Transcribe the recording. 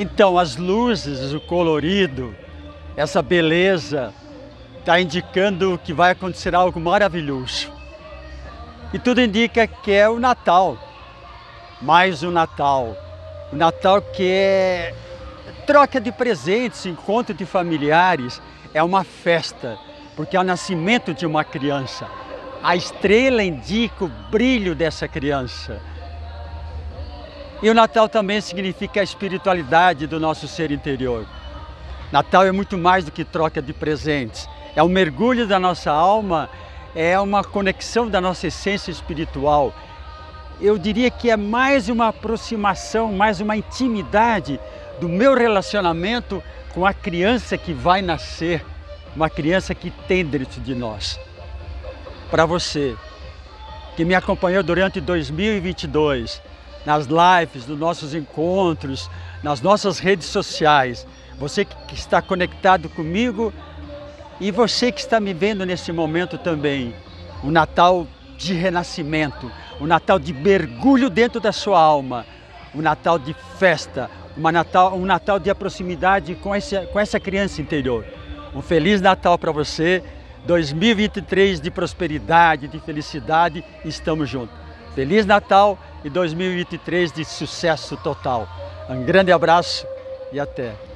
Então, as luzes, o colorido, essa beleza, está indicando que vai acontecer algo maravilhoso. E tudo indica que é o Natal, mais o Natal. O Natal que é troca de presentes, encontro de familiares, é uma festa, porque é o nascimento de uma criança. A estrela indica o brilho dessa criança. E o Natal também significa a espiritualidade do nosso ser interior. Natal é muito mais do que troca de presentes. É um mergulho da nossa alma, é uma conexão da nossa essência espiritual. Eu diria que é mais uma aproximação, mais uma intimidade do meu relacionamento com a criança que vai nascer, uma criança que tem dentro de nós. Para você, que me acompanhou durante 2022, nas lives, nos nossos encontros, nas nossas redes sociais. Você que está conectado comigo e você que está me vendo nesse momento também. O Natal de renascimento, o Natal de mergulho dentro da sua alma, o Natal de festa, uma Natal, um Natal de proximidade com essa, com essa criança interior. Um Feliz Natal para você, 2023 de prosperidade, de felicidade, estamos juntos. Feliz Natal e 2023 de sucesso total. Um grande abraço e até.